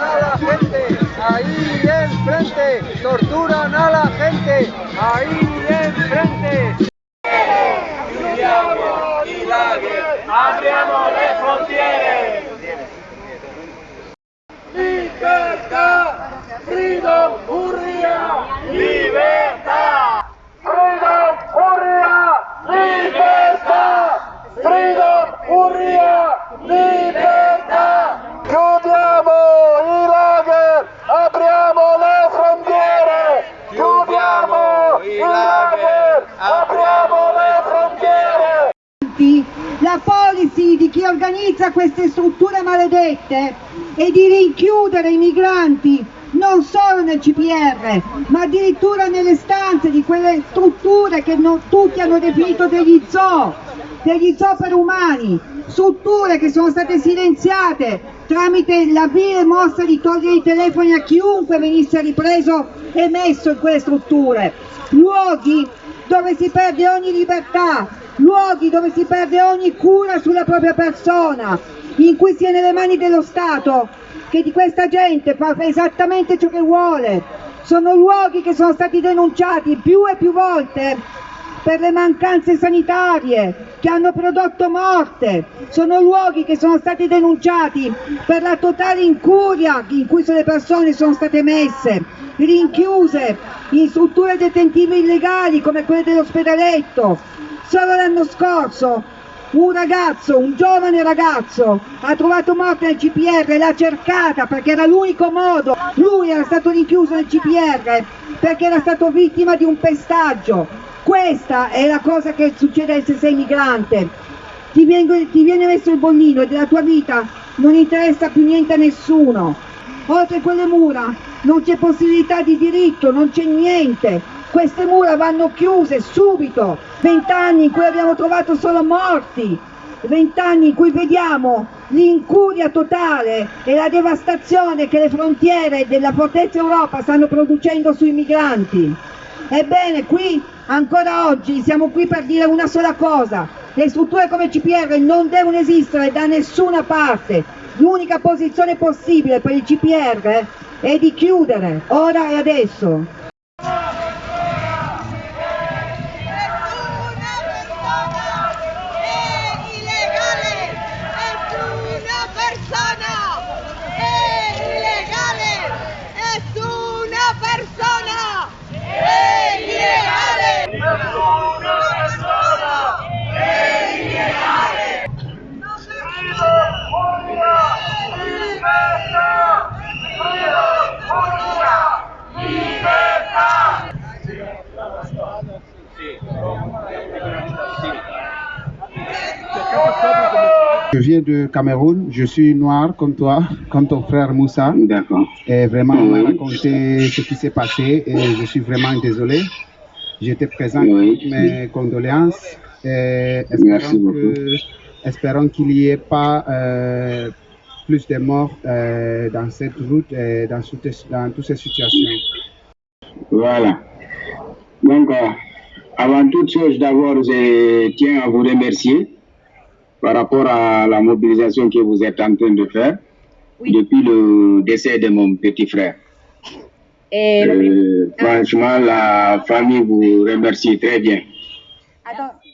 a la gente, ahí enfrente, torturan a la gente, ahí enfrente. Chiudiamo i lager, apriamo le frontiere. Libertà, freedom, urria, libertà. Freedom, urria, libertà. Freedom, urria, libertà. Chiudiamo i lager, apriamo le frontiere. Chiudiamo i lager, apriamo le frontiere. La policy di chi organizza queste strutture maledette è di rinchiudere i migranti non solo nel CPR, ma addirittura nelle stanze di quelle strutture che non tutti hanno definito degli zoo, degli zoo per umani, strutture che sono state silenziate tramite la vile mossa di togliere i telefoni a chiunque venisse ripreso e messo in quelle strutture, luoghi dove si perde ogni libertà, luoghi dove si perde ogni cura sulla propria persona, in cui si è nelle mani dello Stato, che di questa gente fa esattamente ciò che vuole. Sono luoghi che sono stati denunciati più e più volte per le mancanze sanitarie che hanno prodotto morte, sono luoghi che sono stati denunciati per la totale incuria in cui le persone sono state messe, rinchiuse in strutture detentive illegali come quelle dell'ospedaletto. Solo l'anno scorso un ragazzo, un giovane ragazzo, ha trovato morte nel CPR, l'ha cercata perché era l'unico modo. Lui era stato rinchiuso nel CPR perché era stato vittima di un pestaggio. Questa è la cosa che succede se sei migrante. Ti viene, ti viene messo il bollino e della tua vita non interessa più niente a nessuno. Oltre quelle mura non c'è possibilità di diritto, non c'è niente. Queste mura vanno chiuse subito. Vent'anni in cui abbiamo trovato solo morti. Vent'anni in cui vediamo l'incuria totale e la devastazione che le frontiere della fortezza Europa stanno producendo sui migranti. Ebbene, qui ancora oggi siamo qui per dire una sola cosa. Le strutture come CPR non devono esistere da nessuna parte. L'unica posizione possibile per il CPR è di chiudere, ora e adesso. Je viens de Cameroun, je suis noir comme toi, comme ton frère Moussa. D'accord. Et vraiment, on m'a raconté ce qui s'est passé et je suis vraiment désolé. J'étais présent Oui. avec mes condoléances. Et Merci espérons beaucoup. que- espérons qu'il n'y ait pas euh, plus de morts euh, dans cette route et dans, toutes- dans toutes ces situations. Voilà. Donc, euh, avant toute chose, d'abord, je tiens à vous remercier par rapport à la mobilisation que vous êtes en train de faire depuis le décès de mon petit frère. Euh, franchement, la famille vous remercie très bien.